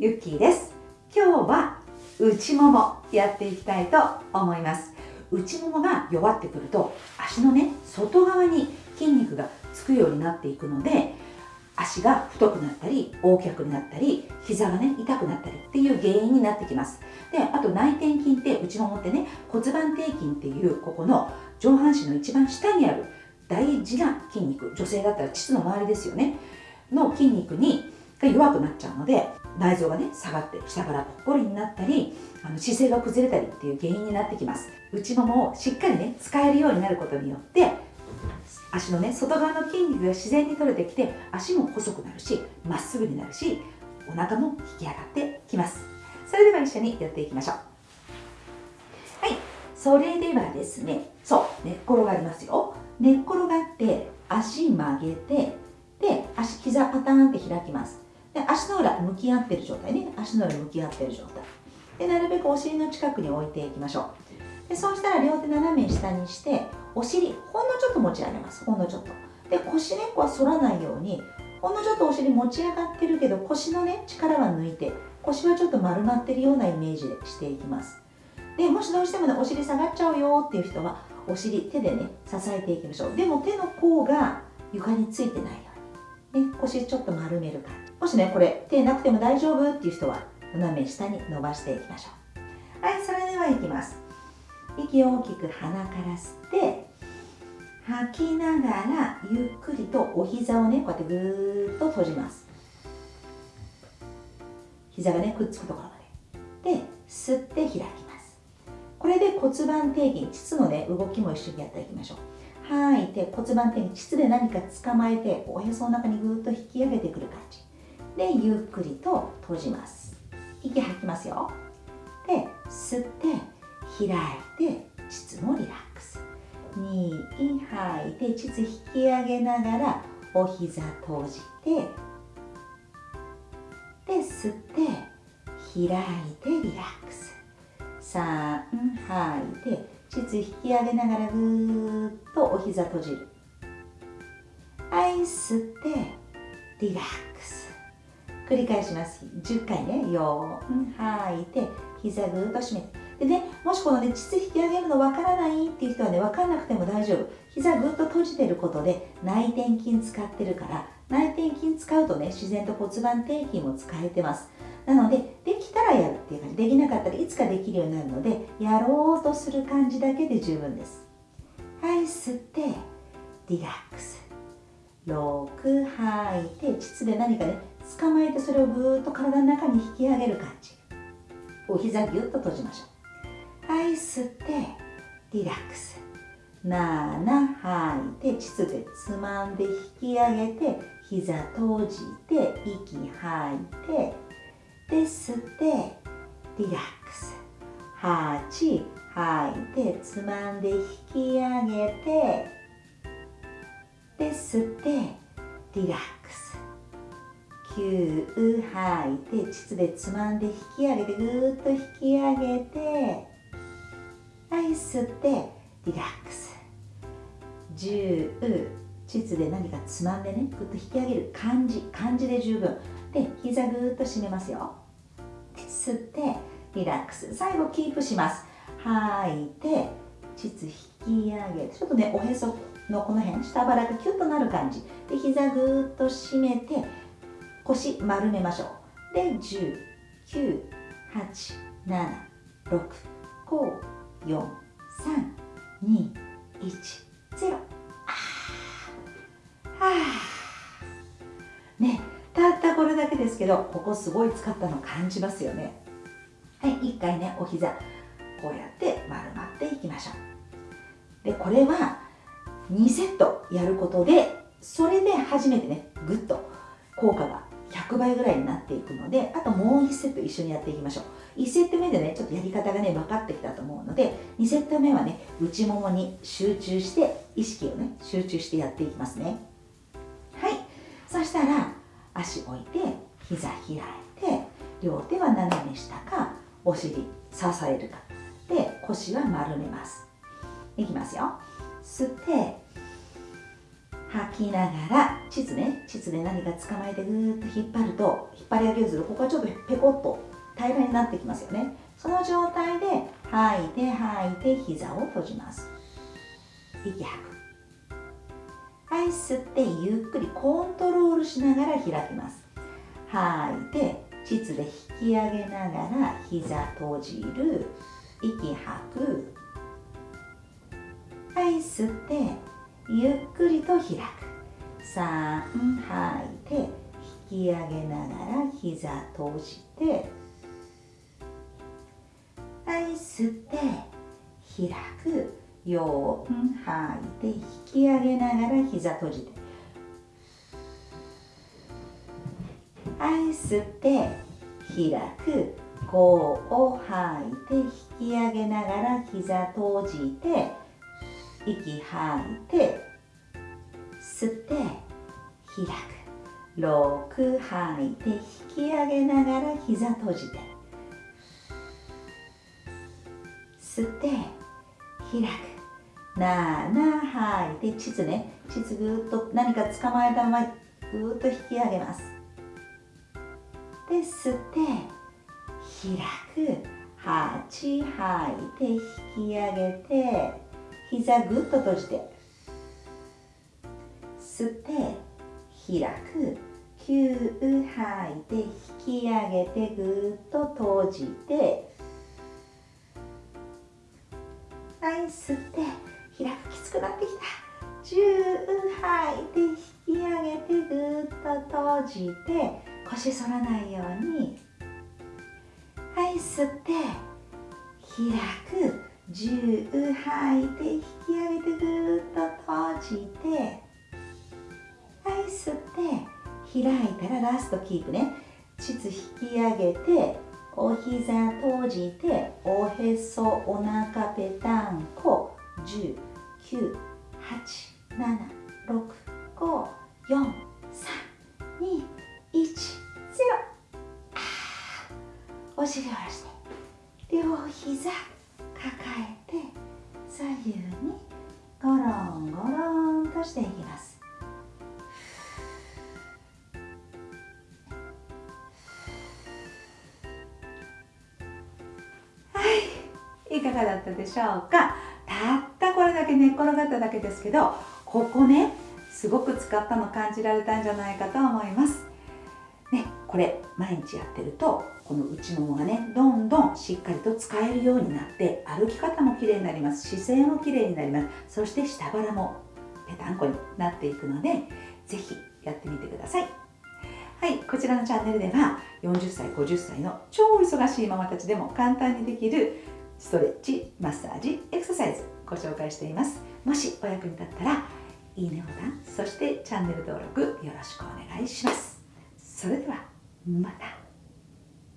ゆっきーです。今日は内ももやっていきたいと思います。内ももが弱ってくると足のね外側に筋肉がつくようになっていくので足が太くなったり横脚になったり膝がね痛くなったりっていう原因になってきます。であと内転筋って内ももってね骨盤底筋っていうここの上半身の一番下にある大事な筋肉女性だったら膣の周りですよねの筋肉にが弱くなっちゃうので内臓がね下がって下からぽっこりになったりあの姿勢が崩れたりっていう原因になってきます。内ももをしっかりね使えるようになることによって足のね外側の筋肉が自然に取れてきて足も細くなるしまっすぐになるしお腹も引き上がってきます。それでは一緒にやっていきましょう。はい。それではですねそう寝っ転がりますよ。寝っ転がって足曲げてで足膝パターンって開きます。で足の裏向き合ってる状態ね。足の裏向き合ってる状態。でなるべくお尻の近くに置いていきましょう。でそうしたら両手斜め下にしてお尻ほんのちょっと持ち上げます。ほんのちょっと。で腰根っこは反らないようにほんのちょっとお尻持ち上がってるけど腰のね力は抜いて腰はちょっと丸まってるようなイメージでしていきます。でもしどうしてもねお尻下がっちゃうよっていう人はお尻手でね支えていきましょう。でも手の甲が床についてない、ね、腰ちょっと丸める感じもしねこれ手なくても大丈夫っていう人は斜め下に伸ばしていきましょう。はいそれではいきます。息を大きく鼻から吸って吐きながらゆっくりとお膝をねこうやってぐーっと閉じます。膝がねくっつくところまで。で吸って開きます。これで骨盤底筋膣のね動きも一緒にやっていきましょう。吐い。て骨盤底筋膣で何か捕まえておへその中にぐーっと引き上げてくる感じ。でゆっくりと閉じます。息吐きますよ。で吸って開いて膣もリラックス。2吐いて膣引き上げながらお膝閉じてで吸って開いてリラックス。3吐いて膣引き上げながらぐーっとお膝閉じる。はい吸ってリラックス。繰り返します。10回ね。4吐いて膝ぐーっと締めて。でね、もしこのね、膣引き上げるのわからないっていう人はね、わかんなくても大丈夫。膝ぐっと閉じてることで内転筋使ってるから、内転筋使うとね、自然と骨盤底筋も使えてます。なので、できたらやるっていう感じ。できなかったらいつかできるようになるので、やろうとする感じだけで十分です。はい、吸って、リラックス。6吐いて、膣で何かね、捕まえてそれをぐーっと体の中に引き上げる感じ。お膝ぎゅっと閉じましょう。はい吸ってリラックス7吐いて膣でつまんで引き上げて膝閉じて息吐いてで吸ってリラックス。8吐いてつまんで引き上げてで吸ってリラックス。9吐いて膣でつまんで引き上げてぐーっと引き上げてはい吸ってリラックス。10膣で何かつまんでねぐっと引き上げる感じ感じで十分。で膝ぐーっと締めますよ。吸ってリラックス。最後キープします。吐いて膣引き上げちょっとねおへそのこの辺下腹がキュッとなる感じ。で膝ぐーっと締めて腰丸めましょう。で10 9 8 7 6 5 4 3 2 1ねたったこれだけですけどここすごい使ったの感じますよね。はい一回ねお膝こうやって丸まっていきましょう。でこれは2セットやることでそれで初めてねぐっと効果が100倍ぐらいになっていくのであともう1セット一緒にやっていきましょう。1セット目でねちょっとやり方がね分かってきたと思うので2セット目はね内ももに集中して意識をね集中してやっていきますね。そしたら足置いて膝開いて両手は斜め下かお尻支えるか。で腰は丸めます。いきますよ。吸って吐きながら膣ね。膣で何か捕まえてぐーっと引っ張ると引っ張り上げるとここはちょっとペコッと平らになってきますよね。その状態で吐いて吐いて膝を閉じます。息吐く。はい吸ってゆっくりコントロールしながら開きます。吐いて膣で引き上げながら膝閉じる。息吐く。はい吸ってゆっくりと開く。3吐いて引き上げながら膝閉じて。はい吸って開く。4吐いて引き上げながら膝閉じて。はい吸って開く。5を吐いて引き上げながら膝閉じて。息吐いて。吸って開く。6吐いて引き上げながら膝閉じて。吸って。開く。7吐いて膣ね膣ぐーっと何か捕まえたままぐーっと引き上げますで吸って開く8吐いて引き上げて膝ぐっと閉じて吸って開く9吐いて引き上げてぐっと閉じて吸って開くきつくなってきた。10吐いて引き上げてぐっと閉じて腰反らないように。はい吸って開く10吐いて引き上げてぐっと閉じて。はい吸って開いたらラストキープね。膣引き上げてお膝閉じておへそお腹ぺたんこ10 9 8 7 6 5 4 3 2 1 0お尻を下ろして。両膝抱えて左右にゴロンゴロンとしていきます。いかがだったでしょうか？たったこれだけ寝っ転がっただけですけどここねすごく使ったの感じられたんじゃないかと思います。ねこれ毎日やってるとこの内ももがねどんどんしっかりと使えるようになって歩き方もきれいになります姿勢もきれいになります。そして下腹もぺたんこになっていくので是非やってみてください。はいこちらのチャンネルでは40歳50歳の超忙しいママたちでも簡単にできるストレッチマッサージエクササイズご紹介しています。もしお役に立ったらいいねボタンそしてチャンネル登録よろしくお願いします。それではまた。